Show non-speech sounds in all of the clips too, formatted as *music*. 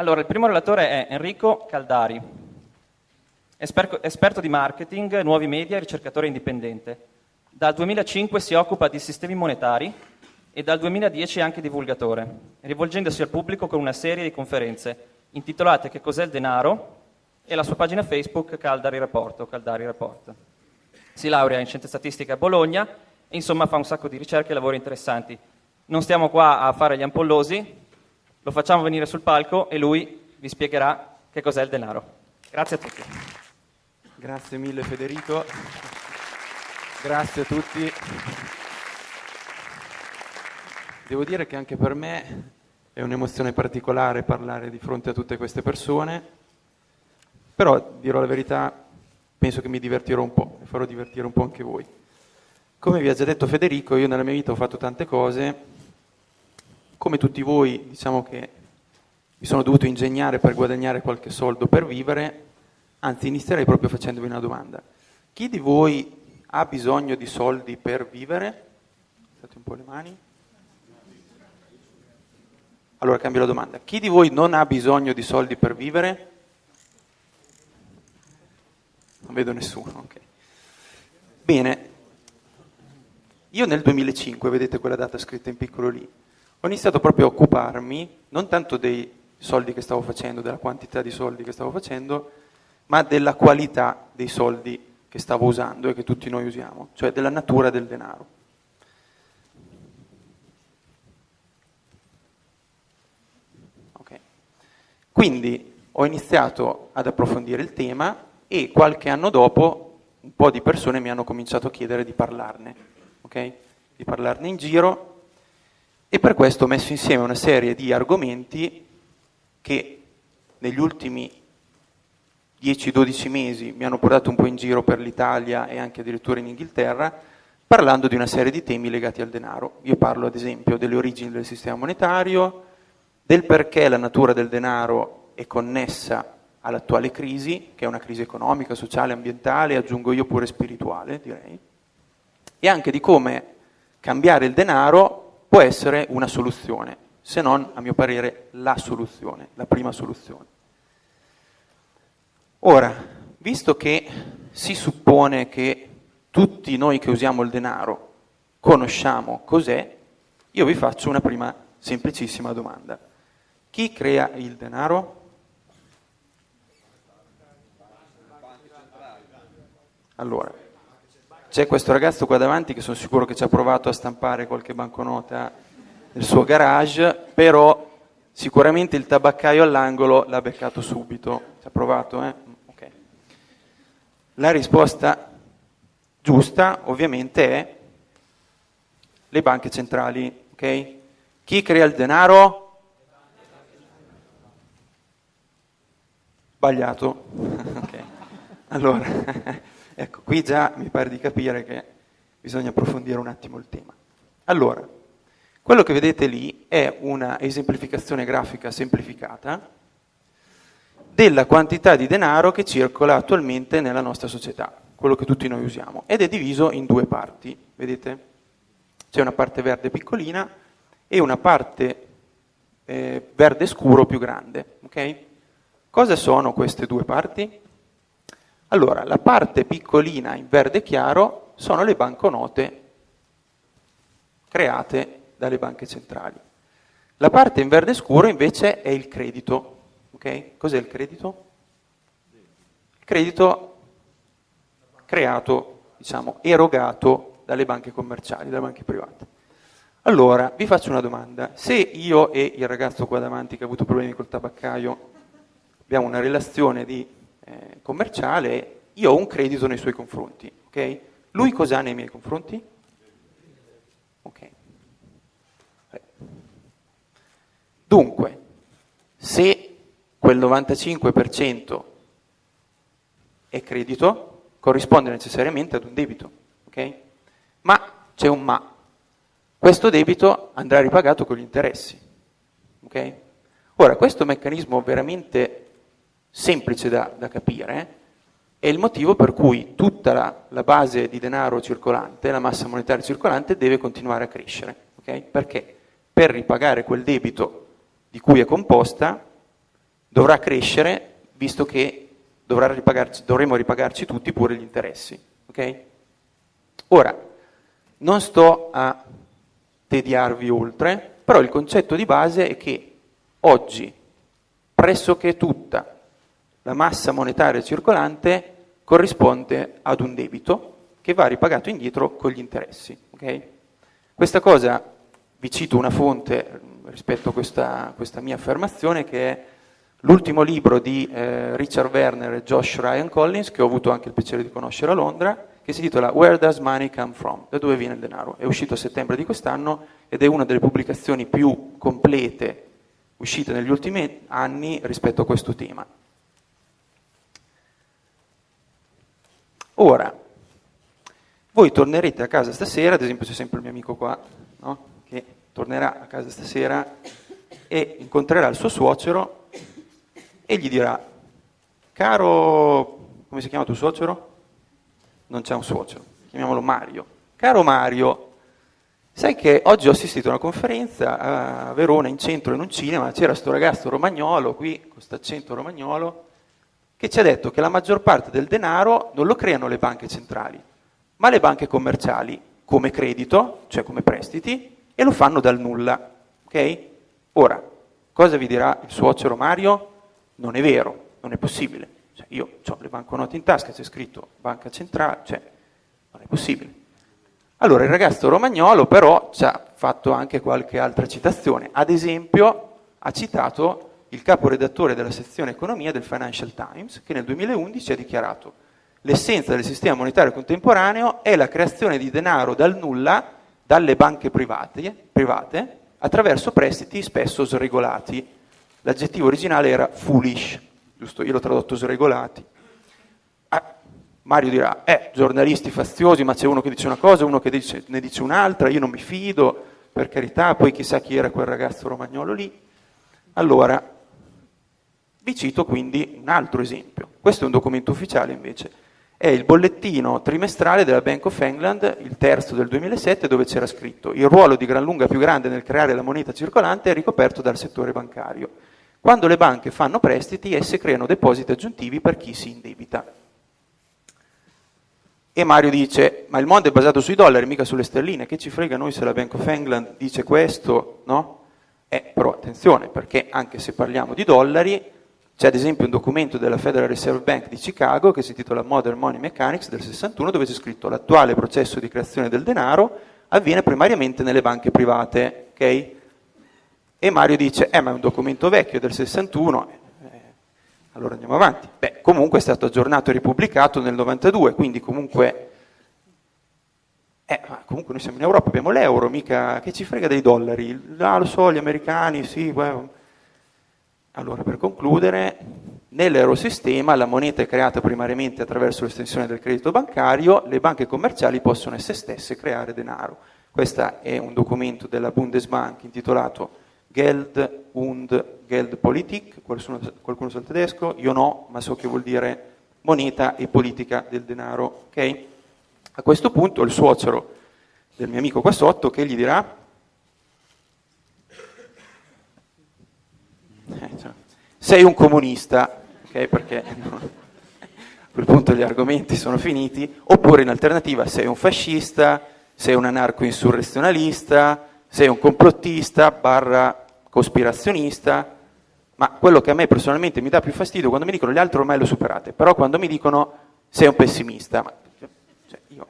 Allora, il primo relatore è Enrico Caldari, esperto, di marketing, nuovi media e ricercatore indipendente. Dal 2005 si occupa di sistemi monetari e dal 2010 è anche divulgatore, rivolgendosi al pubblico con una serie di conferenze intitolate Che cos'è il denaro e la sua pagina Facebook Caldari Report, Caldari Report. Si laurea in scienze statistiche a Bologna e insomma fa un sacco di ricerche e lavori interessanti. Non stiamo qua a fare gli ampollosi, lo facciamo venire sul palco e lui vi spiegherà che cos'è il denaro. Grazie a tutti. Grazie mille Federico, grazie a tutti. Devo dire che anche per me è un'emozione particolare parlare di fronte a tutte queste persone, però dirò la verità, penso che mi divertirò un po' e farò divertire un po' anche voi. Come vi ha già detto Federico, io nella mia vita ho fatto tante cose, come tutti voi diciamo che mi sono dovuto ingegnare per guadagnare qualche soldo per vivere, anzi inizierei proprio facendovi una domanda. Chi di voi ha bisogno di soldi per vivere? Alzate un po' le mani. Allora cambio la domanda. Chi di voi non ha bisogno di soldi per vivere? Non vedo nessuno, ok. Bene, io nel 2005, vedete quella data scritta in piccolo lì, ho iniziato proprio a occuparmi non tanto dei soldi che stavo facendo, della quantità di soldi che stavo facendo, ma della qualità dei soldi che stavo usando e che tutti noi usiamo, cioè della natura del denaro. Quindi ho iniziato ad approfondire il tema e qualche anno dopo un po' di persone mi hanno cominciato a chiedere di parlarne, okay? di parlarne in giro e per questo ho messo insieme una serie di argomenti che negli ultimi 10-12 mesi mi hanno portato un po' in giro per l'Italia e anche addirittura in Inghilterra, parlando di una serie di temi legati al denaro. Io parlo ad esempio delle origini del sistema monetario, del perché la natura del denaro è connessa all'attuale crisi, che è una crisi economica, sociale, ambientale, aggiungo io pure spirituale, direi, e anche di come cambiare il denaro può essere una soluzione, se non, a mio parere, la soluzione, la prima soluzione. Ora, visto che si suppone che tutti noi che usiamo il denaro conosciamo cos'è, io vi faccio una prima semplicissima domanda. Chi crea il denaro? Allora, c'è questo ragazzo qua davanti che sono sicuro che ci ha provato a stampare qualche banconota nel suo garage, però sicuramente il tabaccaio all'angolo l'ha beccato subito. Ci ha provato, eh? Okay. La risposta giusta ovviamente è le banche centrali, ok? Chi crea il denaro? Sbagliato. *laughs* okay. Allora, *laughs* ecco, qui già mi pare di capire che bisogna approfondire un attimo il tema. Allora, quello che vedete lì è una esemplificazione grafica semplificata della quantità di denaro che circola attualmente nella nostra società, quello che tutti noi usiamo, ed è diviso in due parti, vedete? C'è una parte verde piccolina e una parte eh, verde scuro più grande, ok? Cosa sono queste due parti? Allora, la parte piccolina in verde chiaro sono le banconote create dalle banche centrali. La parte in verde scuro invece è il credito. Okay? Cos'è il credito? Il credito creato, diciamo, erogato dalle banche commerciali, dalle banche private. Allora, vi faccio una domanda. Se io e il ragazzo qua davanti che ha avuto problemi col tabaccaio abbiamo una relazione di, eh, commerciale, io ho un credito nei suoi confronti, ok? Lui cosa ha nei miei confronti? Ok. Dunque, se quel 95% è credito, corrisponde necessariamente ad un debito, ok? Ma c'è un ma. Questo debito andrà ripagato con gli interessi, ok? Ora, questo meccanismo veramente semplice da, da capire, è il motivo per cui tutta la, la, base di denaro circolante, la massa monetaria circolante, deve continuare a crescere. Okay? Perché? Per ripagare quel debito di cui è composta, dovrà crescere visto che ripagarci, dovremo ripagarci tutti pure gli interessi. Okay? Ora, non sto a tediarvi oltre, però il concetto di base è che oggi pressoché tutta la massa monetaria circolante corrisponde ad un debito che va ripagato indietro con gli interessi. Okay? Questa cosa, vi cito una fonte rispetto a questa, questa mia affermazione, che è l'ultimo libro di eh, Richard Werner e Josh Ryan Collins, che ho avuto anche il piacere di conoscere a Londra, che si intitola Where Does Money Come From? Da dove viene il denaro? È uscito a settembre di quest'anno ed è una delle pubblicazioni più complete uscite negli ultimi anni rispetto a questo tema. Ora, voi tornerete a casa stasera, ad esempio c'è sempre il mio amico qua, no? che tornerà a casa stasera e incontrerà il suo suocero e gli dirà, caro, come si chiama tuo suocero? Non c'è un suocero, chiamiamolo Mario. Caro Mario, sai che oggi ho assistito a una conferenza a Verona, in centro, in un cinema, c'era questo ragazzo romagnolo qui, con questo accento romagnolo, che ci ha detto che la maggior parte del denaro non lo creano le banche centrali, ma le banche commerciali come credito, cioè come prestiti, e lo fanno dal nulla. Ok? Ora, cosa vi dirà il suocero Mario? Non è vero, non è possibile. Cioè, io ho le banconote in tasca, c'è scritto banca centrale, cioè non è possibile. Allora il ragazzo romagnolo però ci ha fatto anche qualche altra citazione. Ad esempio ha citato il caporedattore della sezione economia del Financial Times, che nel 2011 ha dichiarato l'essenza del sistema monetario contemporaneo è la creazione di denaro dal nulla dalle banche private, private attraverso prestiti spesso sregolati. L'aggettivo originale era foolish, giusto? Io l'ho tradotto sregolati. Ah, Mario dirà, eh, giornalisti faziosi, ma c'è uno che dice una cosa, uno che dice, ne dice un'altra, io non mi fido, per carità, poi chissà chi era quel ragazzo romagnolo lì. Allora, vi cito quindi un altro esempio. Questo è un documento ufficiale invece. È il bollettino trimestrale della Bank of England, il terzo del 2007, dove c'era scritto il ruolo di gran lunga più grande nel creare la moneta circolante è ricoperto dal settore bancario. Quando le banche fanno prestiti, esse creano depositi aggiuntivi per chi si indebita. E Mario dice, ma il mondo è basato sui dollari, mica sulle sterline, che ci frega noi se la Bank of England dice questo, no? Eh, però attenzione, perché anche se parliamo di dollari, c'è ad esempio un documento della Federal Reserve Bank di Chicago che si intitola Modern Money Mechanics del 61 dove c'è scritto l'attuale processo di creazione del denaro avviene primariamente nelle banche private. Okay? E Mario dice, eh ma è un documento vecchio del 61, eh, allora andiamo avanti. Beh, comunque è stato aggiornato e ripubblicato nel 92, quindi comunque... Eh, comunque noi siamo in Europa, abbiamo l'euro, mica che ci frega dei dollari. Ah, lo so, gli americani, sì, beh, allora, per concludere, nell'eurosistema la moneta è creata primariamente attraverso l'estensione del credito bancario, le banche commerciali possono esse stesse creare denaro. Questo è un documento della Bundesbank intitolato Geld und Geldpolitik, qualcuno, qualcuno sa il tedesco? Io no, ma so che vuol dire moneta e politica del denaro. Okay? A questo punto il suocero del mio amico qua sotto che gli dirà Eh, cioè, sei un comunista, okay, perché *laughs* a quel punto gli argomenti sono finiti, oppure in alternativa sei un fascista, sei un anarco-insurrezionalista, sei un complottista barra cospirazionista, ma quello che a me personalmente mi dà più fastidio quando mi dicono gli altri ormai lo superate, però quando mi dicono sei un pessimista, ma, cioè, io,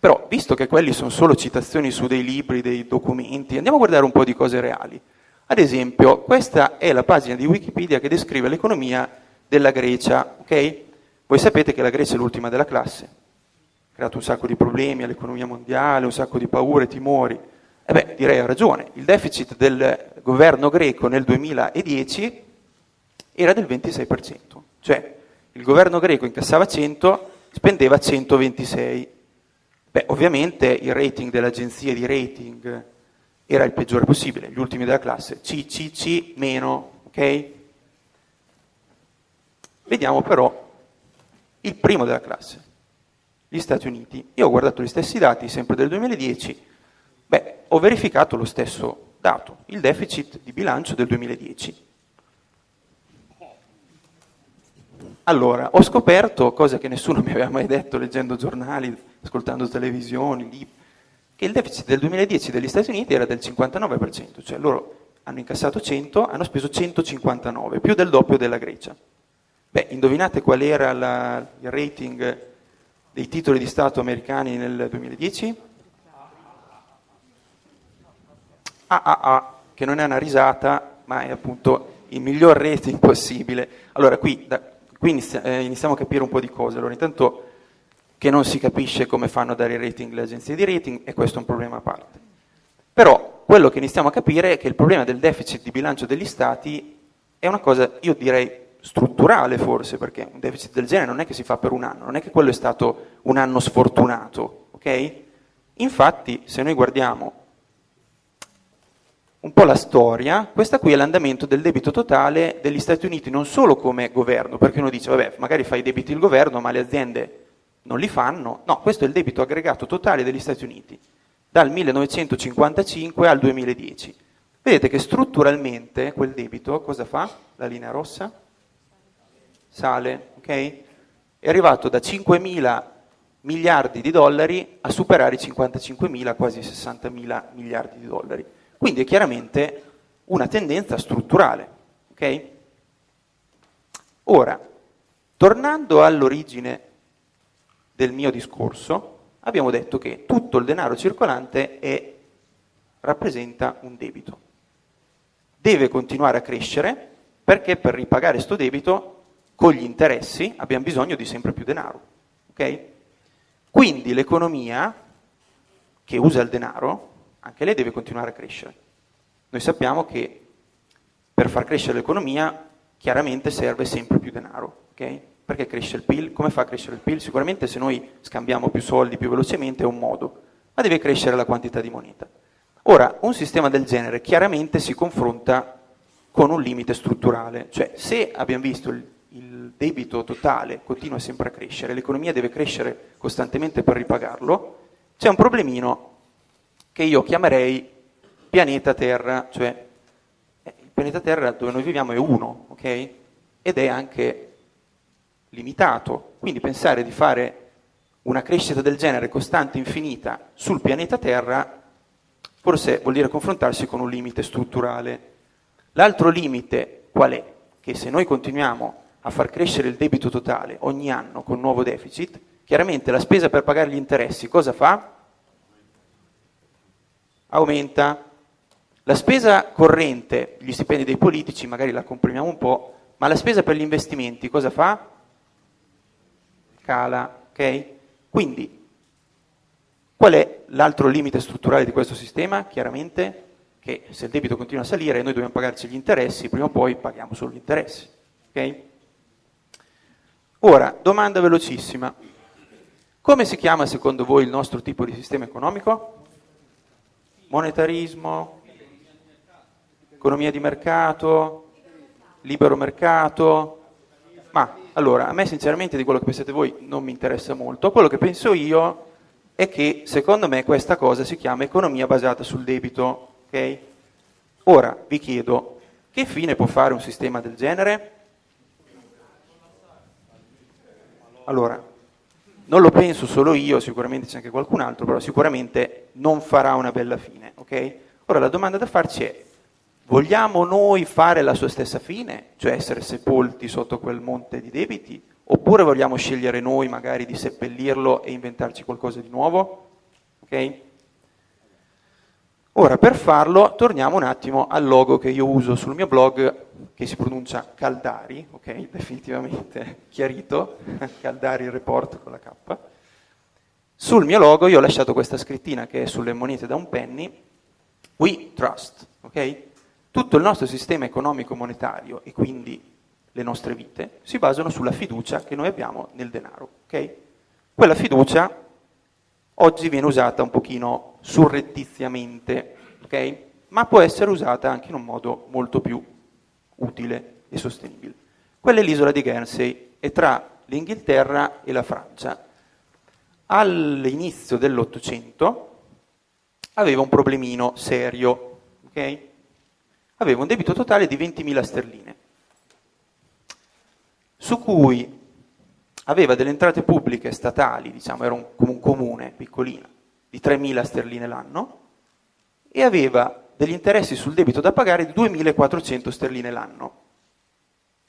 però visto che quelli sono solo citazioni su dei libri, dei documenti, andiamo a guardare un po' di cose reali. Ad esempio, questa è la pagina di Wikipedia che descrive l'economia della Grecia. Okay? Voi sapete che la Grecia è l'ultima della classe, ha creato un sacco di problemi all'economia mondiale, un sacco di paure, timori. E eh beh, direi ha ragione, il deficit del governo greco nel 2010 era del 26%, cioè il governo greco incassava 100, spendeva 126. Beh, ovviamente il rating dell'agenzia di rating era il peggiore possibile, gli ultimi della classe, C, C, C, meno, ok? Vediamo però il primo della classe, gli Stati Uniti. Io ho guardato gli stessi dati, sempre del 2010, beh, ho verificato lo stesso dato il deficit di bilancio del 2010. Allora, ho scoperto, cosa che nessuno mi aveva mai detto leggendo giornali, ascoltando televisioni, libri, che il deficit del 2010 degli Stati Uniti era del 59%, cioè loro hanno incassato 100, hanno speso 159, più del doppio della Grecia. Beh, indovinate qual era la, il rating dei titoli di Stato americani nel 2010? AAA, che non è una risata, ma è appunto il miglior rating possibile. Allora, qui, da, qui eh, iniziamo a capire un po' di cose. Allora, intanto che non si capisce come fanno a dare i rating le agenzie di rating, e questo è un problema a parte. Però quello che iniziamo a capire è che il problema del deficit di bilancio degli Stati è una cosa, io direi, strutturale forse, perché un deficit del genere non è che si fa per un anno, non è che quello è stato un anno sfortunato, ok? Infatti, se noi guardiamo un po' la storia, questa qui è l'andamento del debito totale degli Stati Uniti, non solo come governo, perché uno dice, vabbè, magari fa i debiti il governo, ma le aziende non li fanno. No, questo è il debito aggregato totale degli Stati Uniti, dal 1955 al 2010. Vedete che strutturalmente quel debito cosa fa? La linea rossa? Sale, ok? È arrivato da 5 mila miliardi di dollari a superare i 55 mila, quasi 60 mila miliardi di dollari. Quindi è chiaramente una tendenza strutturale. Okay? Ora, tornando all'origine del mio discorso, abbiamo detto che tutto il denaro circolante è, rappresenta un debito. Deve continuare a crescere perché per ripagare questo debito con gli interessi abbiamo bisogno di sempre più denaro. Okay? Quindi l'economia che usa il denaro anche lei deve continuare a crescere. Noi sappiamo che per far crescere l'economia chiaramente serve sempre più denaro, ok? Perché cresce il PIL? Come fa a crescere il PIL? Sicuramente se noi scambiamo più soldi più velocemente è un modo, ma deve crescere la quantità di moneta. Ora, un sistema del genere chiaramente si confronta con un limite strutturale, cioè se abbiamo visto il, il debito totale continua sempre a crescere, l'economia deve crescere costantemente per ripagarlo, c'è un problemino che io chiamerei pianeta Terra, cioè eh, il pianeta Terra dove noi viviamo è uno, ok? Ed è anche limitato. Quindi pensare di fare una crescita del genere costante, infinita, sul pianeta Terra, forse vuol dire confrontarsi con un limite strutturale. L'altro limite qual è? Che se noi continuiamo a far crescere il debito totale ogni anno con nuovo deficit, chiaramente la spesa per pagare gli interessi cosa fa? aumenta. La spesa corrente, gli stipendi dei politici, magari la comprimiamo un po', ma la spesa per gli investimenti cosa fa? Cala, ok? Quindi, qual è l'altro limite strutturale di questo sistema? Chiaramente che se il debito continua a salire noi dobbiamo pagarci gli interessi, prima o poi paghiamo solo gli interessi, ok? Ora, domanda velocissima. Come si chiama secondo voi il nostro tipo di sistema economico? monetarismo, economia di mercato, libero mercato. Ma allora, a me sinceramente di quello che pensate voi non mi interessa molto. Quello che penso io è che secondo me questa cosa si chiama economia basata sul debito. Okay? Ora vi chiedo, che fine può fare un sistema del genere? Allora, non lo penso solo io, sicuramente c'è anche qualcun altro, però sicuramente non farà una bella fine, ok? Ora la domanda da farci è, vogliamo noi fare la sua stessa fine, cioè essere sepolti sotto quel monte di debiti, oppure vogliamo scegliere noi magari di seppellirlo e inventarci qualcosa di nuovo? Ok? Ora, per farlo, torniamo un attimo al logo che io uso sul mio blog, che si pronuncia Caldari, ok? Definitivamente *laughs* chiarito, *laughs* Caldari Report con la K. Sul mio logo io ho lasciato questa scrittina che è sulle monete da un penny, We Trust, ok? Tutto il nostro sistema economico-monetario e quindi le nostre vite si basano sulla fiducia che noi abbiamo nel denaro, ok? Quella fiducia oggi viene usata un pochino surrettiziamente, okay? ma può essere usata anche in un modo molto più utile e sostenibile. Quella è l'isola di Guernsey, è tra l'Inghilterra e la Francia. All'inizio dell'Ottocento aveva un problemino serio, ok? Aveva un debito totale di 20.000 sterline, su cui aveva delle entrate pubbliche statali, diciamo era un, un comune piccolino, di 3.000 sterline l'anno, e aveva degli interessi sul debito da pagare di 2.400 sterline l'anno.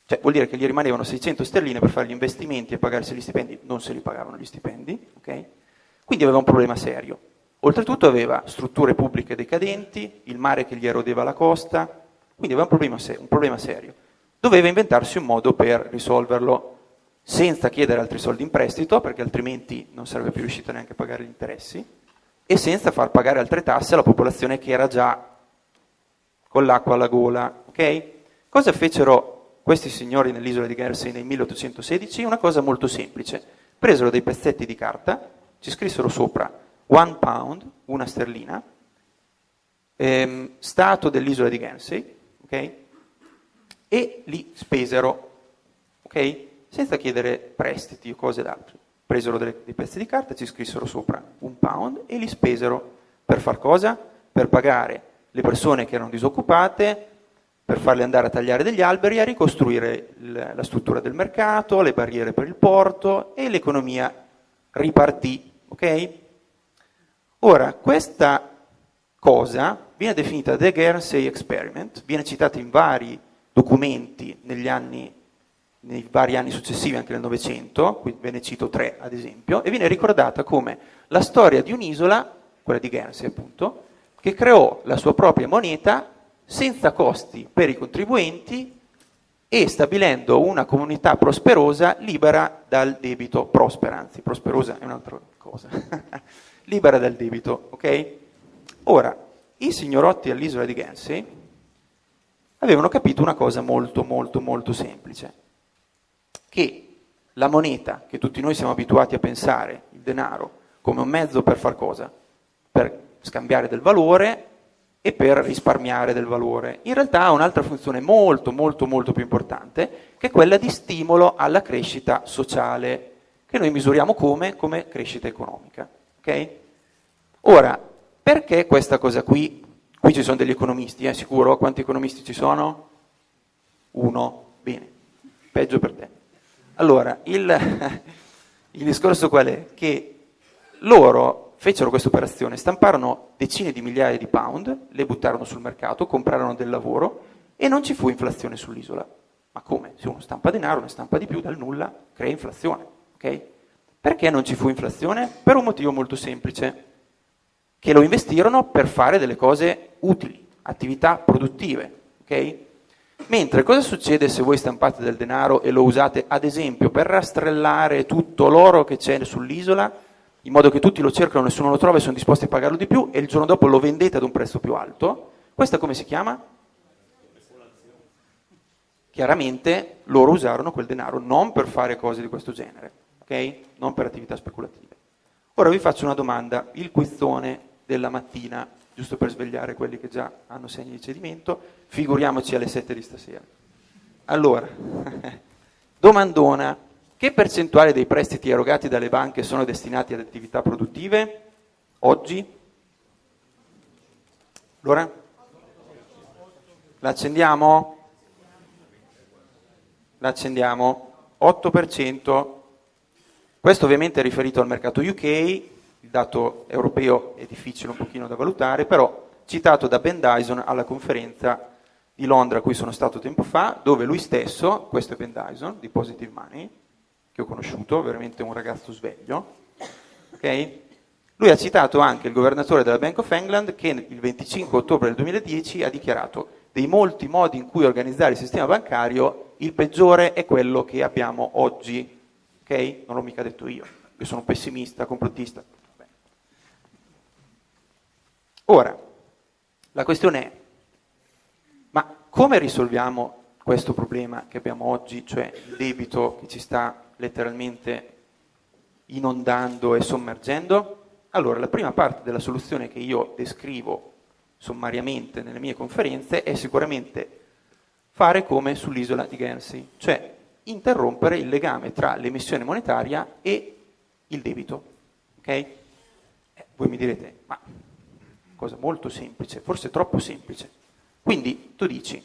Cioè vuol dire che gli rimanevano 600 sterline per fare gli investimenti e pagarsi gli stipendi, non se li pagavano gli stipendi, ok? Quindi aveva un problema serio. Oltretutto aveva strutture pubbliche decadenti, il mare che gli erodeva la costa, quindi aveva un problema, un problema serio. Doveva inventarsi un modo per risolverlo senza chiedere altri soldi in prestito, perché altrimenti non sarebbe più riuscito neanche a pagare gli interessi, e senza far pagare altre tasse alla popolazione che era già con l'acqua alla gola. Okay? Cosa fecero questi signori nell'isola di Guernsey nel 1816? Una cosa molto semplice. Presero dei pezzetti di carta, ci scrissero sopra one pound, una sterlina, ehm, stato dell'isola di Guernsey, okay? e li spesero, okay? senza chiedere prestiti o cose d'altro. Presero delle, dei pezzi di carta, ci scrissero sopra un pound e li spesero per far cosa? Per pagare le persone che erano disoccupate, per farle andare a tagliare degli alberi, a ricostruire la struttura del mercato, le barriere per il porto e l'economia ripartì. Okay? Ora, questa cosa viene definita The Guernsey Experiment, viene citata in vari documenti negli anni, nei vari anni successivi, anche nel Novecento, qui ve ne cito tre ad esempio, e viene ricordata come la storia di un'isola, quella di Guernsey appunto, che creò la sua propria moneta senza costi per i contribuenti e stabilendo una comunità prosperosa libera dal debito, prospera, anzi prosperosa è un'altra cosa, *laughs* libera dal debito, ok? Ora, i signorotti all'isola di Guernsey avevano capito una cosa molto molto molto semplice, che la moneta, che tutti noi siamo abituati a pensare, il denaro, come un mezzo per far cosa? Per scambiare del valore e per risparmiare del valore. In realtà ha un'altra funzione molto molto molto più importante, che è quella di stimolo alla crescita sociale, che noi misuriamo come? Come crescita economica. Okay? Ora, perché questa cosa qui? Qui ci sono degli economisti, eh, sicuro? Quanti economisti ci sono? Uno. Bene, peggio per te. Allora, il, *laughs* il discorso qual è? Che loro fecero questa operazione, stamparono decine di migliaia di pound, le buttarono sul mercato, comprarono del lavoro e non ci fu inflazione sull'isola. Ma come? Se uno stampa denaro, ne stampa di più, dal nulla crea inflazione. Okay? Perché non ci fu inflazione? Per un motivo molto semplice, che lo investirono per fare delle cose utili, attività produttive. Okay? Mentre cosa succede se voi stampate del denaro e lo usate ad esempio per rastrellare tutto l'oro che c'è sull'isola? in modo che tutti lo cercano, nessuno lo trova e sono disposti a pagarlo di più e il giorno dopo lo vendete ad un prezzo più alto, questa come si chiama? Chiaramente loro usarono quel denaro non per fare cose di questo genere, ok? Non per attività speculative. Ora vi faccio una domanda, il quizzone della mattina, giusto per svegliare quelli che già hanno segni di cedimento, figuriamoci alle 7 di stasera. Allora, *laughs* domandona, che percentuale dei prestiti erogati dalle banche sono destinati ad attività produttive oggi? Allora? L'accendiamo? L'accendiamo. 8%. Questo ovviamente è riferito al mercato UK, il dato europeo è difficile un pochino da valutare, però citato da Ben Dyson alla conferenza di Londra a cui sono stato tempo fa, dove lui stesso, questo è Ben Dyson di Positive Money, che ho conosciuto, veramente un ragazzo sveglio, okay? lui ha citato anche il governatore della Bank of England che il 25 ottobre del 2010 ha dichiarato dei molti modi in cui organizzare il sistema bancario, il peggiore è quello che abbiamo oggi. Okay? Non l'ho mica detto io, io sono pessimista, complottista. Ora, la questione è, ma come risolviamo questo problema che abbiamo oggi, cioè il debito che ci sta letteralmente inondando e sommergendo? Allora, la prima parte della soluzione che io descrivo sommariamente nelle mie conferenze è sicuramente fare come sull'isola di Guernsey, cioè interrompere il legame tra l'emissione monetaria e il debito. Okay? Eh, voi mi direte, ma cosa molto semplice, forse troppo semplice. Quindi tu dici,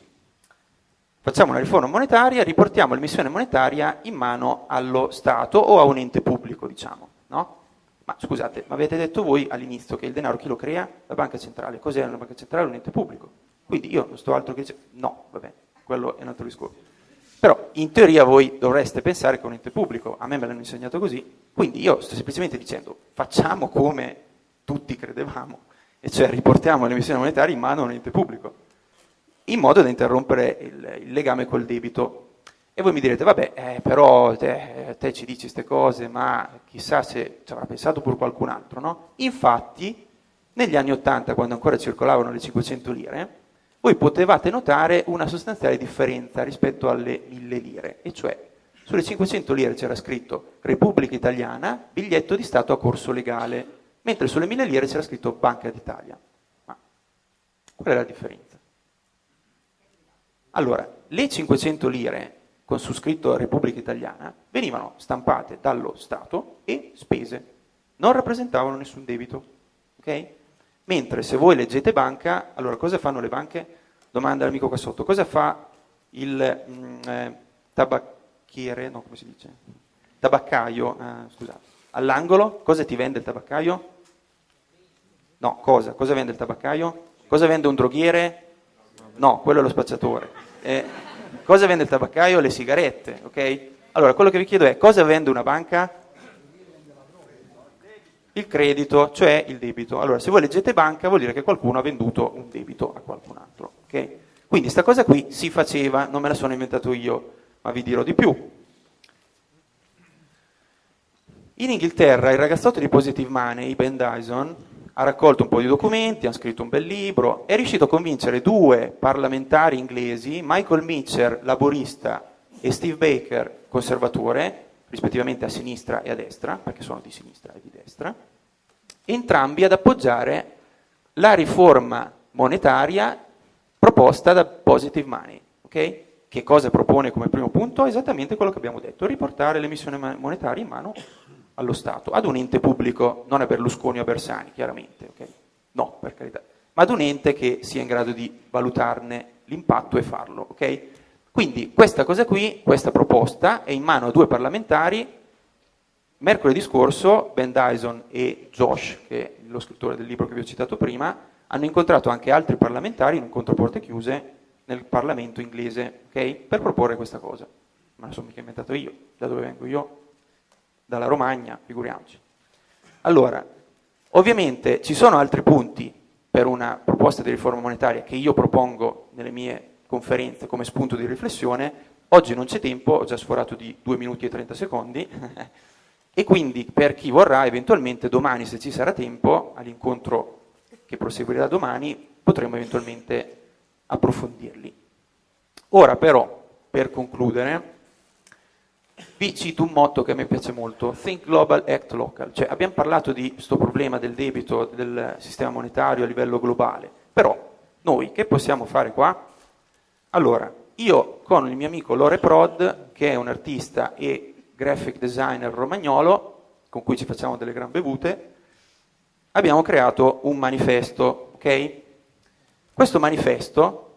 facciamo una riforma monetaria, riportiamo l'emissione monetaria in mano allo Stato o a un ente pubblico, diciamo, no? Ma scusate, ma avete detto voi all'inizio che il denaro chi lo crea? La banca centrale. Cos'è una banca centrale? Un ente pubblico. Quindi io non sto altro che... No, vabbè, quello è un altro discorso. Però in teoria voi dovreste pensare che un ente pubblico, a me me l'hanno insegnato così, quindi io sto semplicemente dicendo facciamo come tutti credevamo, e cioè riportiamo l'emissione monetaria in mano a un ente pubblico, in modo da interrompere il, il legame col debito. E voi mi direte, vabbè, eh, però te, te, ci dici queste cose, ma chissà se ci avrà pensato pure qualcun altro, no? Infatti, negli anni Ottanta, quando ancora circolavano le 500 lire, voi potevate notare una sostanziale differenza rispetto alle 1000 lire, e cioè sulle 500 lire c'era scritto Repubblica Italiana, biglietto di Stato a corso legale, mentre sulle 1000 lire c'era scritto Banca d'Italia. Ma qual è la differenza? Allora, le 500 lire con su scritto Repubblica Italiana venivano stampate dallo Stato e spese, non rappresentavano nessun debito. Okay? Mentre se voi leggete banca, allora cosa fanno le banche? Domanda all'amico qua sotto, cosa fa il mh, mm, eh, tabacchiere, no come si dice? Tabaccaio, eh, scusate, all'angolo, cosa ti vende il tabaccaio? No, cosa? Cosa vende il tabaccaio? Cosa vende un droghiere? No, quello è lo spacciatore. Eh, cosa vende il tabaccaio? Le sigarette, ok? Allora, quello che vi chiedo è, cosa vende una banca? Il credito, cioè il debito. Allora, se voi leggete banca, vuol dire che qualcuno ha venduto un debito a qualcun altro, ok? Quindi sta cosa qui si faceva, non me la sono inventato io, ma vi dirò di più. In Inghilterra il ragazzotto di Positive Money, Ben Dyson, ha raccolto un po' di documenti, ha scritto un bel libro, è riuscito a convincere due parlamentari inglesi, Michael Mitchell, laborista, e Steve Baker, conservatore, rispettivamente a sinistra e a destra, perché sono di sinistra e di destra, entrambi ad appoggiare la riforma monetaria proposta da Positive Money. Okay? Che cosa propone come primo punto? Esattamente quello che abbiamo detto, riportare l'emissione monetaria in mano allo Stato, ad un ente pubblico, non a Berlusconi o a Bersani, chiaramente, okay? no, per carità, ma ad un ente che sia in grado di valutarne l'impatto e farlo. Okay? Quindi questa cosa qui, questa proposta, è in mano a due parlamentari. Mercoledì scorso Ben Dyson e Josh, che è lo scrittore del libro che vi ho citato prima, hanno incontrato anche altri parlamentari in un controporte chiuse nel Parlamento inglese, okay? per proporre questa cosa. Ma non sono mica inventato io, da dove vengo io? dalla Romagna, figuriamoci. Allora, ovviamente ci sono altri punti per una proposta di riforma monetaria che io propongo nelle mie conferenze come spunto di riflessione. Oggi non c'è tempo, ho già sforato di 2 minuti e 30 secondi, *laughs* e quindi per chi vorrà, eventualmente domani, se ci sarà tempo, all'incontro che proseguirà domani, potremo eventualmente approfondirli. Ora però, per concludere, vi cito un motto che a me piace molto, Think Global, Act Local, cioè abbiamo parlato di questo problema del debito del sistema monetario a livello globale, però noi che possiamo fare qua? Allora, io con il mio amico Lore Prod, che è un artista e graphic designer romagnolo, con cui ci facciamo delle gran bevute, abbiamo creato un manifesto, ok? Questo manifesto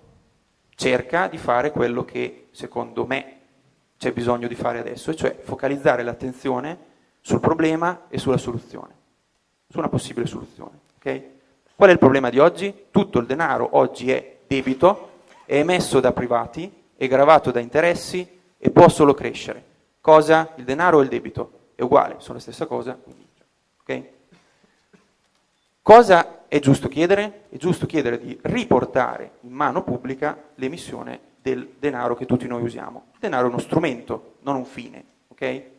cerca di fare quello che secondo me c'è bisogno di fare adesso, e cioè focalizzare l'attenzione sul problema e sulla soluzione, su una possibile soluzione. Okay? Qual è il problema di oggi? Tutto il denaro oggi è debito, è emesso da privati, è gravato da interessi e può solo crescere. Cosa? Il denaro o il debito? È uguale, sono la stessa cosa. Okay? Cosa è giusto chiedere? È giusto chiedere di riportare in mano pubblica l'emissione del denaro che tutti noi usiamo. Il denaro è uno strumento, non un fine. Okay?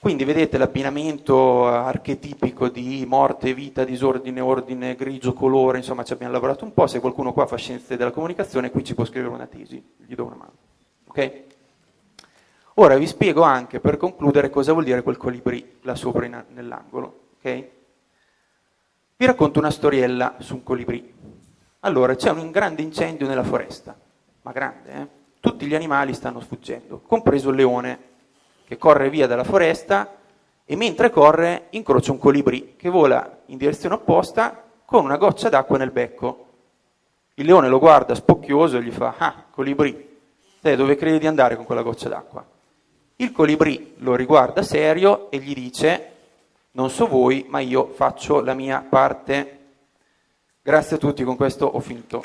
Quindi vedete l'abbinamento archetipico di morte, vita, disordine, ordine, grigio, colore, insomma ci abbiamo lavorato un po', se qualcuno qua fa scienze della comunicazione qui ci può scrivere una tesi, gli do una mano. Okay? Ora vi spiego anche per concludere cosa vuol dire quel colibrì là sopra nell'angolo. Okay? Vi racconto una storiella su un colibrì. Allora, c'è un grande incendio nella foresta ma grande, eh? tutti gli animali stanno sfuggendo, compreso il leone che corre via dalla foresta e mentre corre incrocia un colibrì che vola in direzione opposta con una goccia d'acqua nel becco. Il leone lo guarda spocchioso e gli fa, ah, colibrì, te dove credi di andare con quella goccia d'acqua? Il colibrì lo riguarda serio e gli dice, non so voi, ma io faccio la mia parte. Grazie a tutti, con questo ho finito.